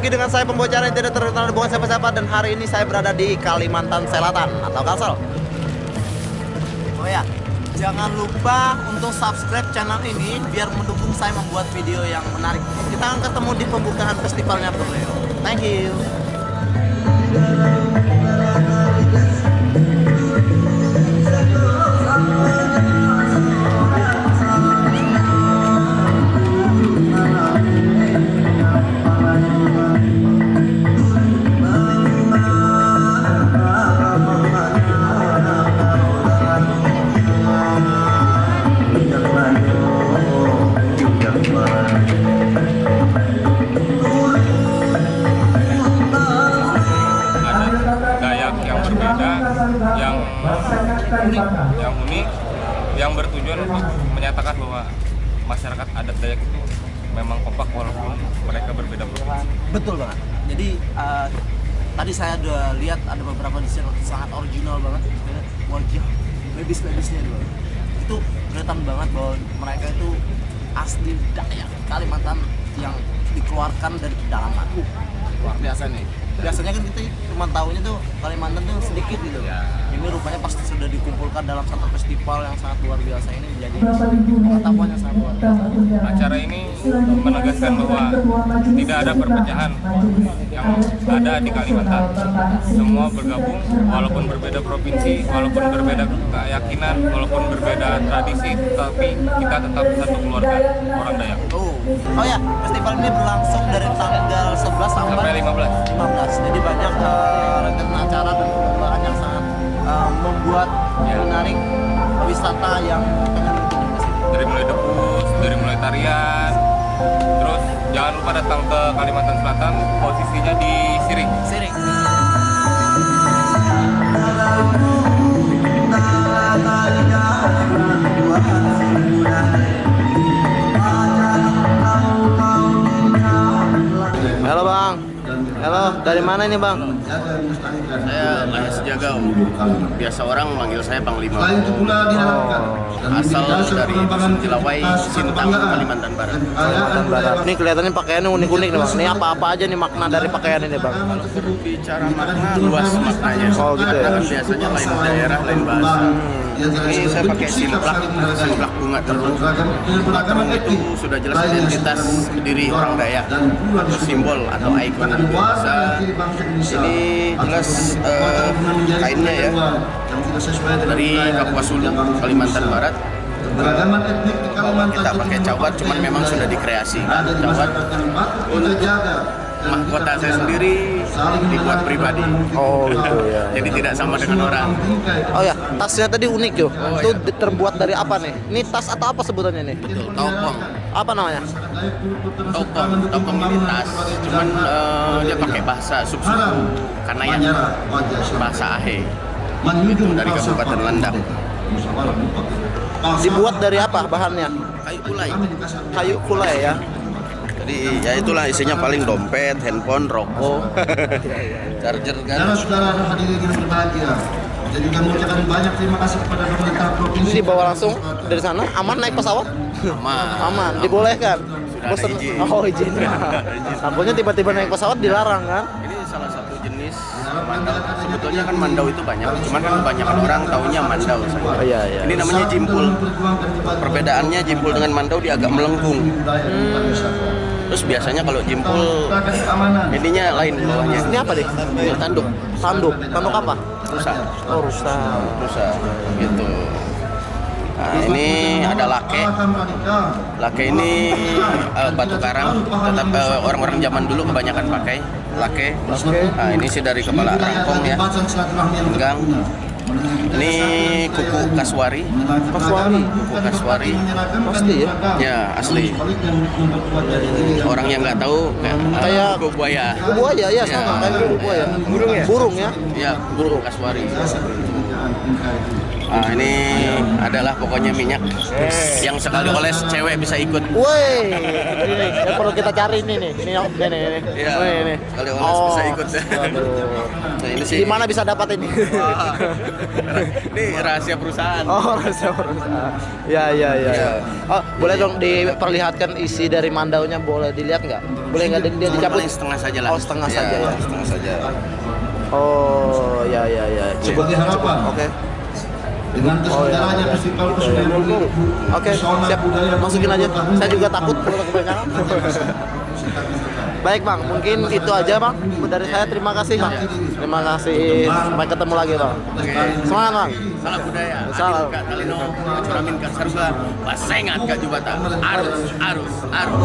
lagi dengan saya pembocoran yang tidak terkenal bukan siapa-siapa dan hari ini saya berada di Kalimantan Selatan atau Kalsel. Oh ya, jangan lupa untuk subscribe channel ini biar mendukung saya membuat video yang menarik. Kita akan ketemu di pembukaan festivalnya Borneo. Thank you. Unik, yang unik, yang bertujuan untuk menyatakan bahwa masyarakat adat Dayak itu memang kompak walaupun mereka berbeda provinsi. Betul banget. Jadi uh, tadi saya udah lihat ada beberapa desain sangat original banget. Wajah babis-babisnya dulu. Itu kelihatan banget bahwa mereka itu asli Dayak Kalimantan yang dikeluarkan dari pedalaman. Luar biasa nih. Biasanya kan kita cuma tahunya tuh Kalimantan tuh sedikit gitu. Ini rupanya pasti sudah dikumpulkan dalam satu festival yang sangat luar biasa ini menjadi pengetahuan yang sangat luar biasa. Acara ini menegaskan bahwa tidak ada perpecahan yang ada di Kalimantan. Semua bergabung walaupun berbeda provinsi, walaupun berbeda keyakinan, walaupun berbeda tradisi, tapi kita tetap satu keluarga orang Dayak. Oh, oh ya, festival ini berlangsung dari tanggal 11 sampai, Sampai 15. 15. Jadi banyak uh, rangkaian acara dan perlombaan yang sangat eh, membuat Ya. menarik wisata yang pengen ke sini. dari mulai debus, dari mulai tarian, terus jangan lupa datang ke Kalimantan Selatan, posisinya di dari mana ini bang? Saya Mahes Jagau. Biasa orang manggil saya Panglima. Selain itu pula diharapkan Asal dari Dusun Cilawai, Sintang, Kalimantan Barat. kekayaan budaya Ini kelihatannya pakaiannya unik-unik nih bang. Ini apa-apa aja nih makna dari pakaian ini bang? Kalau berbicara makna luas maknanya. Oh, gitu ya? Karena biasanya lain daerah, lain bahasa. Ini saya pakai simplak, simplak bunga terus. Bunga terung itu sudah jelas identitas diri orang Dayak atau simbol atau ikon bangsa. Ini jelas eh, kainnya ya dari Kapuas Hulu, Kalimantan Barat. Beragaman etnik di Kalimantan Kita pakai cawat, cuman memang sudah dikreasi. Cawat dan mahkota saya sendiri dibuat pribadi. Oh gitu ya. Jadi tidak sama dengan orang. Oh ya, tasnya tadi unik yo. Itu di- terbuat dari apa nih? Ini tas atau apa sebutannya nih? Betul, topong. Apa namanya? Topong, topong ini tas. Cuman eh, dia pakai bahasa sub-suku Kanayan, bahasa Ahe. Itu dari Kabupaten Landang. Dibuat dari apa bahannya? Kayu kulai. Kayu kulai ya. Jadi ya itulah isinya paling dompet, handphone, rokok, charger kan. Saudara-saudara hadirin yang berbahagia, saya juga mengucapkan banyak terima kasih kepada pemerintah provinsi. Ini dibawa langsung dari sana, aman naik pesawat? Aman. Aman, dibolehkan. Sudah ada izin. Oh izin. Takutnya tiba-tiba naik pesawat dilarang kan? Salah satu jenis mandau. Sebetulnya kan mandau itu banyak, cuman kan kebanyakan orang taunya mandau. Oh iya iya. Ini namanya jimpul. Perbedaannya jimpul dengan mandau dia agak melengkung. Terus biasanya kalau jimpul ininya lain bawahnya. Ini apa deh? Ini tanduk, Tanduk. Tanduk apa? rusa, Oh rusa. rusa gitu. Nah, ini ada lake. Lake ini eh, batu karang, tetap eh, orang-orang zaman dulu kebanyakan pakai lake. Nah, ini sih dari kepala rangkong ya. Enggang. Ini kuku kaswari. Kaswari. Kuku kaswari. Pasti ya. Ya, asli. Orang yang nggak tahu kayak, Kayak- kuku buaya. Kuku buaya ya sama Ya. kayak kuku buaya. Burung ya? Burung ya? Ya, burung kaswari. Ah, ini adalah pokoknya minyak yang sekali oles cewek bisa ikut. Woi, ini nih, yang perlu kita cari ini nih. Ini ini ini. ini. Iya, Oh, ini. sekali oles bisa ikut. Aduh. Nah, ini sih. Di mana bisa dapat ini? Ini rahasia perusahaan. Oh, rasa perusahaan. Ya, ya, ya. Iya. Oh, boleh dong diperlihatkan isi dari mandaunya boleh dilihat nggak? Boleh nggak dia dicabut? Setengah saja lah. Oh, setengah saja ya. Setengah saja. Oh, ya, ya, ya. Sebagai harapan. Oke. Dengan terselenggaranya festival kesenian Oh, Oke, siap. Masukin aja. Saya juga takut kalau kebanyakan. Baik bang, mungkin itu aja bang dari saya. Terima kasih bang. Terima kasih. Sampai ketemu lagi bang. Semangat bang. Salah budaya. Salah. Adil Kak Talino, Curamin Kak Saruga, Pasengat Kak Jubata. Arus, arus, arus.